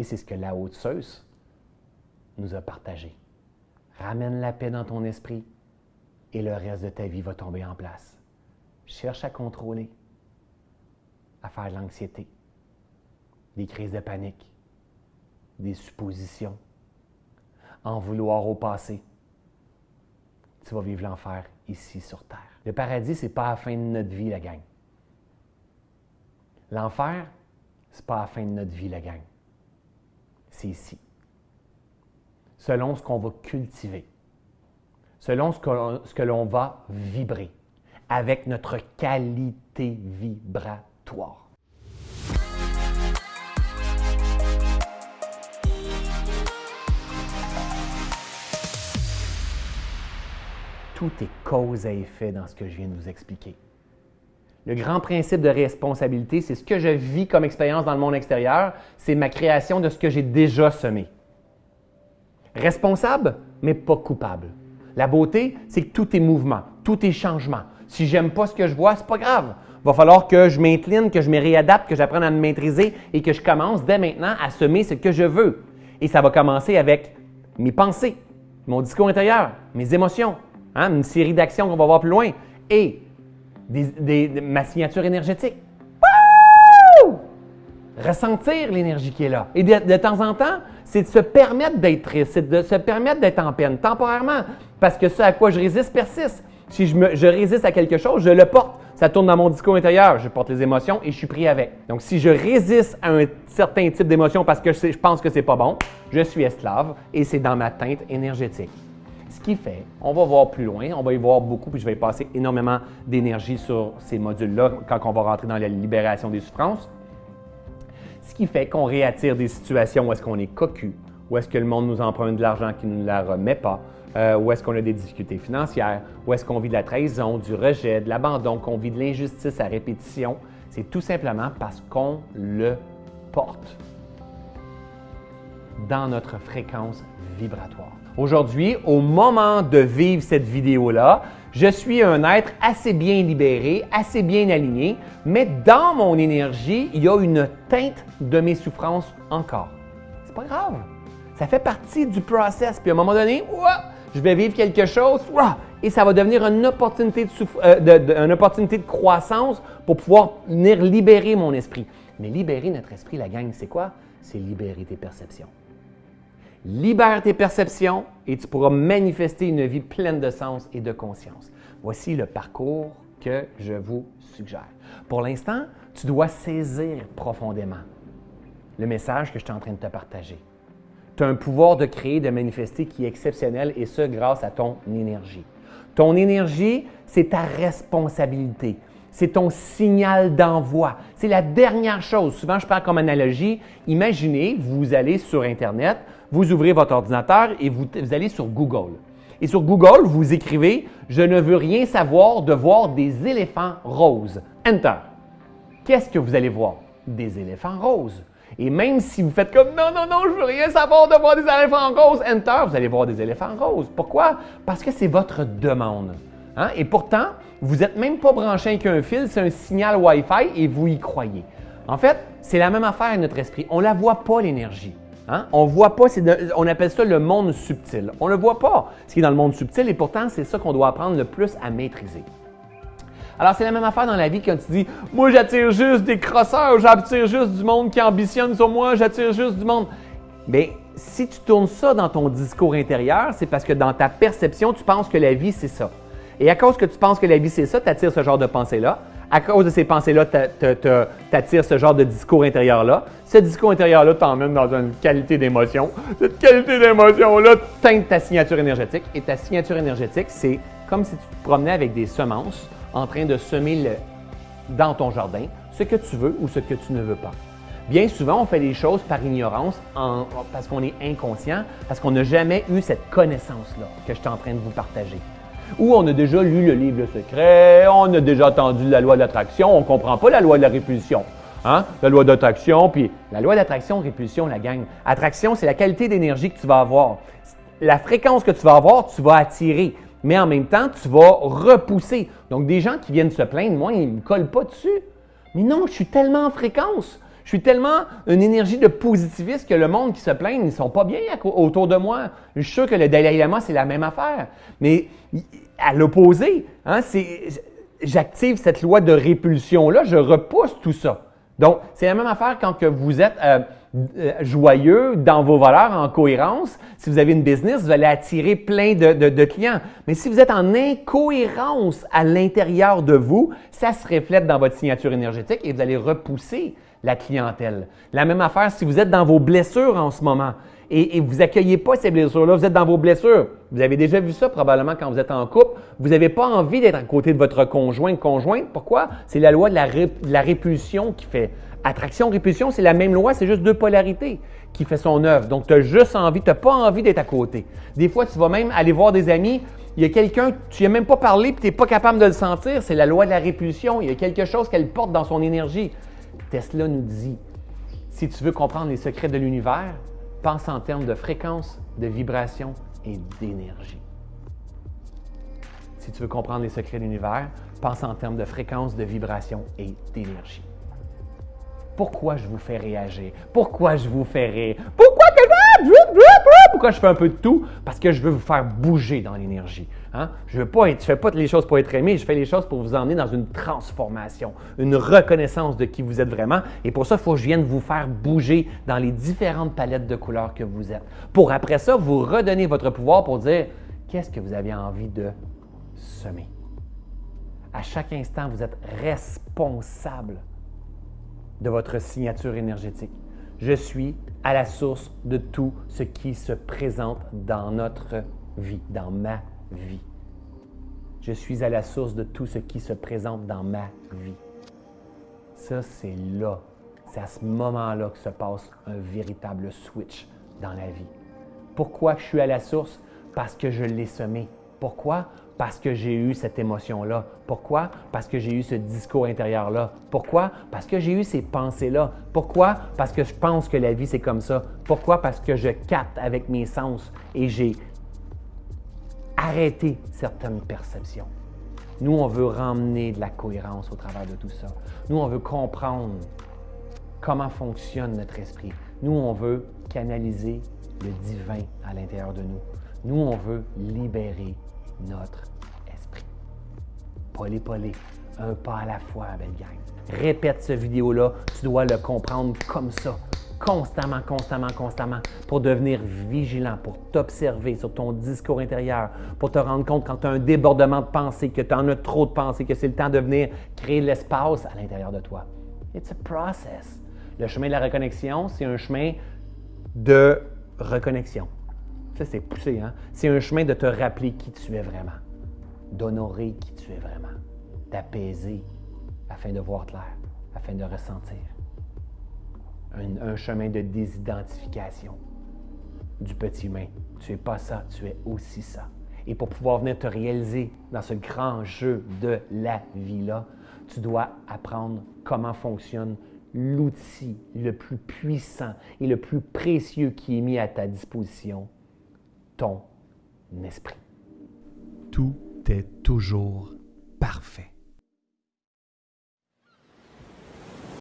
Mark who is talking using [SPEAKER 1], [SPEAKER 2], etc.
[SPEAKER 1] Et c'est ce que la haute Zeus nous a partagé. Ramène la paix dans ton esprit et le reste de ta vie va tomber en place. Cherche à contrôler, à faire de l'anxiété, des crises de panique, des suppositions, en vouloir au passé. Tu vas vivre l'enfer ici sur Terre. Le paradis, ce n'est pas la fin de notre vie, la gang. L'enfer, ce n'est pas la fin de notre vie, la gang. Ici. Selon ce qu'on va cultiver, selon ce que, ce que l'on va vibrer, avec notre qualité vibratoire. Tout est cause à effet dans ce que je viens de vous expliquer. Le grand principe de responsabilité, c'est ce que je vis comme expérience dans le monde extérieur, c'est ma création de ce que j'ai déjà semé. Responsable, mais pas coupable. La beauté, c'est que tout est mouvement, tout est changement. Si j'aime pas ce que je vois, c'est pas grave. Il va falloir que je m'incline, que je me réadapte, que j'apprenne à me maîtriser et que je commence dès maintenant à semer ce que je veux. Et ça va commencer avec mes pensées, mon discours intérieur, mes émotions, hein, une série d'actions qu'on va voir plus loin et ma signature énergétique. Ressentir l'énergie qui est là. Et de, temps en temps, c'est de se permettre d'être triste, c'est de se permettre d'être en peine temporairement, parce que ce à quoi je résiste persiste. Si je, résiste à quelque chose, je le porte. Ça tourne dans mon discours intérieur. Je porte les émotions et je suis pris avec. Donc, si je résiste à un certain type d'émotion parce que je, je pense que c'est pas bon, je suis esclave et c'est dans ma teinte énergétique. Ce qui fait, on va voir plus loin, on va y voir beaucoup, puis je vais passer énormément d'énergie sur ces modules-là quand on va rentrer dans la libération des souffrances. Ce qui fait qu'on réattire des situations où est-ce qu'on est cocu, où est-ce que le monde nous emprunte de l'argent qui ne la remet pas, euh, où est-ce qu'on a des difficultés financières, où est-ce qu'on vit de la trahison, du rejet, de l'abandon, qu'on vit de l'injustice à répétition. C'est tout simplement parce qu'on le porte dans notre fréquence vibratoire. Aujourd'hui, au moment de vivre cette vidéo-là, je suis un être assez bien libéré, assez bien aligné, mais dans mon énergie, il y a une teinte de mes souffrances encore. C'est pas grave. Ça fait partie du process. Puis à un moment donné, je vais vivre quelque chose et ça va devenir une opportunité de, euh, une opportunité de croissance pour pouvoir venir libérer mon esprit. Mais libérer notre esprit, la gang, c'est quoi? C'est libérer tes perceptions. Libère tes perceptions et tu pourras manifester une vie pleine de sens et de conscience. Voici le parcours que je vous suggère. Pour l'instant, tu dois saisir profondément le message que je suis en train de te partager. Tu as un pouvoir de créer, de manifester qui est exceptionnel et ce grâce à ton énergie. Ton énergie, c'est ta responsabilité. C'est ton signal d'envoi. C'est la dernière chose. Souvent, je parle comme analogie. Imaginez, vous allez sur Internet, vous ouvrez votre ordinateur et vous, allez sur Google. Et sur Google, vous écrivez Je ne veux rien savoir de voir des éléphants roses. Enter. Qu'est-ce que vous allez voir? Des éléphants roses. Et même si vous faites comme non, non, non, je veux rien savoir de voir des éléphants roses, enter, vous allez voir des éléphants roses. Pourquoi? Parce que c'est votre demande. Hein? Et pourtant, vous n'êtes même pas branché avec un fil, c'est un signal Wi-Fi et vous y croyez. En fait, c'est la même affaire avec notre esprit. On ne la voit pas, l'énergie. Hein? On voit pas, on appelle ça le monde subtil. On ne le voit pas, ce qui est dans le monde subtil, et pourtant, c'est ça qu'on doit apprendre le plus à maîtriser. Alors, c'est la même affaire dans la vie quand tu dis Moi, j'attire juste des crosseurs, j'attire juste du monde qui ambitionne sur moi, j'attire juste du monde. Bien, si tu tournes ça dans ton discours intérieur, c'est parce que dans ta perception, tu penses que la vie, c'est ça. Et à cause que tu penses que la vie, c'est ça, tu attires ce genre de pensée-là à cause de ces pensées-là, tu attires ce genre de discours intérieur-là. Ce discours intérieur-là t'emmène dans une qualité d'émotion. Cette qualité d'émotion-là teinte ta signature énergétique. Et ta signature énergétique, c'est comme si tu te promenais avec des semences en train de semer dans ton jardin ce que tu veux ou ce que tu ne veux pas. Bien souvent, on fait des choses par ignorance, parce qu'on est inconscient, parce qu'on n'a jamais eu cette connaissance-là que je suis en train de vous partager ou on a déjà lu le livre Secret, on a déjà entendu la loi d'attraction, on ne comprend pas la loi de la répulsion. Hein? La loi d'attraction, puis la loi d'attraction, répulsion, la gang. Attraction, c'est la qualité d'énergie que tu vas avoir. La fréquence que tu vas avoir, tu vas attirer. Mais en même temps, tu vas repousser. Donc, des gens qui viennent se plaindre, moi, ils ne me collent pas dessus. Mais non, je suis tellement en fréquence. Je suis tellement une énergie de positiviste que le monde qui se plaint, ils sont pas bien autour de moi. Je suis sûr que le Dalai Lama, c'est la même affaire. Mais à l'opposé, hein, j'active cette loi de répulsion-là, je repousse tout ça. Donc, c'est la même affaire quand que vous êtes euh, euh, joyeux dans vos valeurs, en cohérence. Si vous avez une business, vous allez attirer plein de, clients. Mais si vous êtes en incohérence à l'intérieur de vous, ça se reflète dans votre signature énergétique et vous allez repousser la clientèle. La même affaire si vous êtes dans vos blessures en ce moment et, vous accueillez pas ces blessures-là, vous êtes dans vos blessures. Vous avez déjà vu ça probablement quand vous êtes en couple. Vous n'avez pas envie d'être à côté de votre conjoint, conjointe. Pourquoi? C'est la loi de la, de la répulsion qui fait. Attraction-répulsion, c'est la même loi, c'est juste deux polarités qui fait son œuvre. Donc, tu as juste envie, tu n'as pas envie d'être à côté. Des fois, tu vas même aller voir des amis, il y a quelqu'un, tu n'as même pas parlé, puis tu n'es pas capable de le sentir, c'est la loi de la répulsion. Il y a quelque chose qu'elle porte dans son énergie. Tesla nous dit, si tu veux comprendre les secrets de l'univers, pense en termes de fréquence, de vibration et d'énergie. Si tu veux comprendre les secrets de l'univers, pense en termes de fréquence, de vibration et d'énergie. Pourquoi je vous fais réagir? Pourquoi je vous fais rire? Pourquoi que pourquoi je fais un peu de tout? Parce que je veux vous faire bouger dans l'énergie. Hein? Je ne fais pas les choses pour être aimé, je fais les choses pour vous emmener dans une transformation, une reconnaissance de qui vous êtes vraiment. Et pour ça, il faut que je vienne vous faire bouger dans les différentes palettes de couleurs que vous êtes. Pour après ça, vous redonner votre pouvoir pour dire qu'est-ce que vous avez envie de semer? À chaque instant, vous êtes responsable de votre signature énergétique. Je suis à la source de tout ce qui se présente dans notre vie, dans ma vie. Je suis à la source de tout ce qui se présente dans ma vie. Ça, c'est là, c'est à ce moment-là que se passe un véritable switch dans la vie. Pourquoi je suis à la source? Parce que je l'ai semé. Pourquoi? Parce que j'ai eu cette émotion-là. Pourquoi? Parce que j'ai eu ce discours intérieur-là. Pourquoi? Parce que j'ai eu ces pensées-là. Pourquoi? Parce que je pense que la vie, c'est comme ça. Pourquoi? Parce que je capte avec mes sens et j'ai arrêté certaines perceptions. Nous, on veut ramener de la cohérence au travers de tout ça. Nous, on veut comprendre comment fonctionne notre esprit. Nous, on veut canaliser le divin à l'intérieur de nous. Nous, on veut libérer notre esprit. Polé, polé, un pas à la fois, belle gang. Répète ce vidéo-là, tu dois le comprendre comme ça, constamment, constamment, constamment, pour devenir vigilant, pour t'observer sur ton discours intérieur, pour te rendre compte quand tu as un débordement de pensée, que tu en as trop de pensée, que c'est le temps de venir créer l'espace à l'intérieur de toi. It's a process. Le chemin de la reconnexion, c'est un chemin de reconnexion c'est poussé, hein? C'est un chemin de te rappeler qui tu es vraiment, d'honorer qui tu es vraiment, d'apaiser afin de voir clair, afin de ressentir. Un, chemin de désidentification du petit humain. Tu n'es pas ça, tu es aussi ça. Et pour pouvoir venir te réaliser dans ce grand jeu de la vie-là, tu dois apprendre comment fonctionne l'outil le plus puissant et le plus précieux qui est mis à ta disposition, ton esprit.
[SPEAKER 2] Tout est toujours parfait.